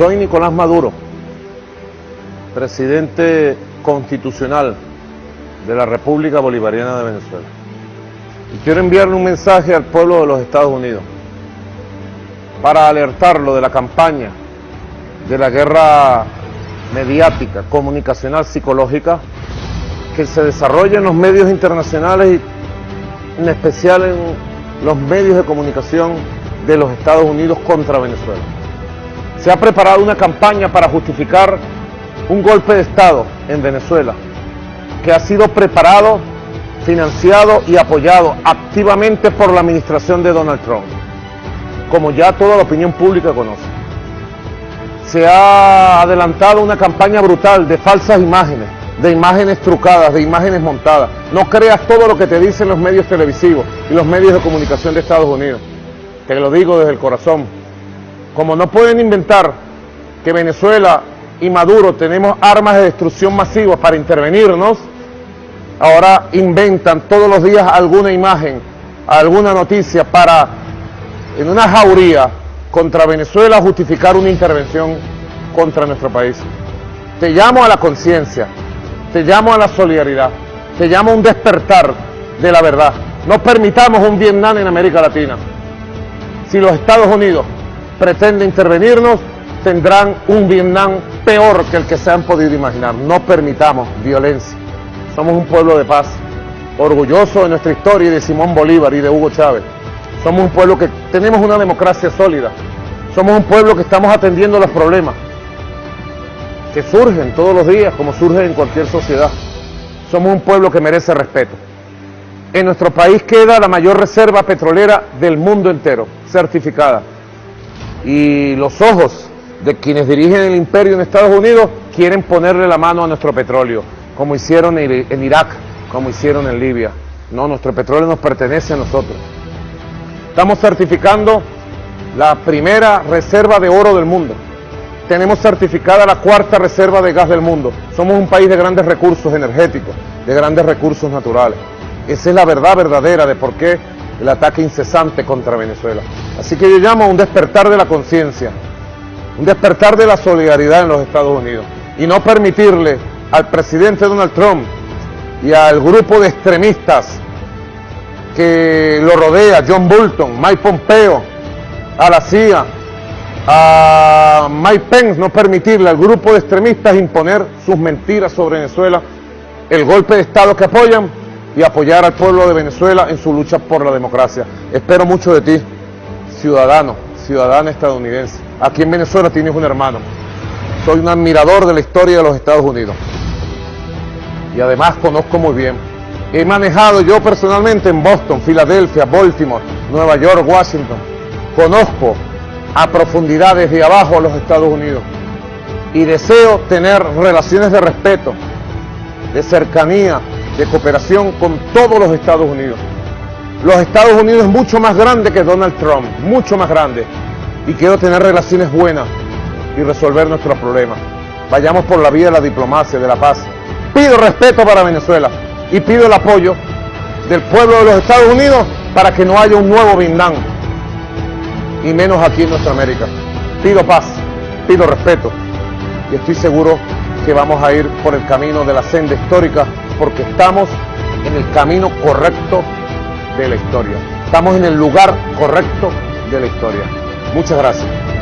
Soy Nicolás Maduro, presidente constitucional de la República Bolivariana de Venezuela. Y quiero enviarle un mensaje al pueblo de los Estados Unidos para alertarlo de la campaña de la guerra mediática, comunicacional, psicológica que se desarrolla en los medios internacionales y en especial en los medios de comunicación de los Estados Unidos contra Venezuela. Se ha preparado una campaña para justificar un golpe de Estado en Venezuela que ha sido preparado, financiado y apoyado activamente por la administración de Donald Trump, como ya toda la opinión pública conoce. Se ha adelantado una campaña brutal de falsas imágenes, de imágenes trucadas, de imágenes montadas. No creas todo lo que te dicen los medios televisivos y los medios de comunicación de Estados Unidos. Te lo digo desde el corazón. Como no pueden inventar que Venezuela y Maduro tenemos armas de destrucción masiva para intervenirnos, ahora inventan todos los días alguna imagen, alguna noticia para, en una jauría contra Venezuela, justificar una intervención contra nuestro país. Te llamo a la conciencia, te llamo a la solidaridad, te llamo a un despertar de la verdad. No permitamos un Vietnam en América Latina. Si los Estados Unidos pretenden intervenirnos, tendrán un Vietnam peor que el que se han podido imaginar. No permitamos violencia. Somos un pueblo de paz, orgulloso de nuestra historia y de Simón Bolívar y de Hugo Chávez. Somos un pueblo que tenemos una democracia sólida. Somos un pueblo que estamos atendiendo los problemas que surgen todos los días, como surgen en cualquier sociedad. Somos un pueblo que merece respeto. En nuestro país queda la mayor reserva petrolera del mundo entero, certificada. Y los ojos de quienes dirigen el imperio en Estados Unidos quieren ponerle la mano a nuestro petróleo, como hicieron en Irak, como hicieron en Libia. No, nuestro petróleo nos pertenece a nosotros. Estamos certificando la primera reserva de oro del mundo tenemos certificada la cuarta reserva de gas del mundo. Somos un país de grandes recursos energéticos, de grandes recursos naturales. Esa es la verdad verdadera de por qué el ataque incesante contra Venezuela. Así que yo llamo a un despertar de la conciencia, un despertar de la solidaridad en los Estados Unidos y no permitirle al presidente Donald Trump y al grupo de extremistas que lo rodea, John Bolton, Mike Pompeo, a la CIA, a Mike Pence no permitirle al grupo de extremistas imponer sus mentiras sobre Venezuela, el golpe de Estado que apoyan y apoyar al pueblo de Venezuela en su lucha por la democracia. Espero mucho de ti, ciudadano, ciudadana estadounidense. Aquí en Venezuela tienes un hermano. Soy un admirador de la historia de los Estados Unidos. Y además conozco muy bien. He manejado yo personalmente en Boston, Filadelfia, Baltimore, Nueva York, Washington. Conozco a profundidad desde abajo a los Estados Unidos. Y deseo tener relaciones de respeto, de cercanía, de cooperación con todos los Estados Unidos. Los Estados Unidos es mucho más grande que Donald Trump, mucho más grande. Y quiero tener relaciones buenas y resolver nuestros problemas. Vayamos por la vía de la diplomacia, de la paz. Pido respeto para Venezuela y pido el apoyo del pueblo de los Estados Unidos para que no haya un nuevo Vietnam y menos aquí en nuestra América. Pido paz, pido respeto y estoy seguro que vamos a ir por el camino de la senda histórica porque estamos en el camino correcto de la historia. Estamos en el lugar correcto de la historia. Muchas gracias.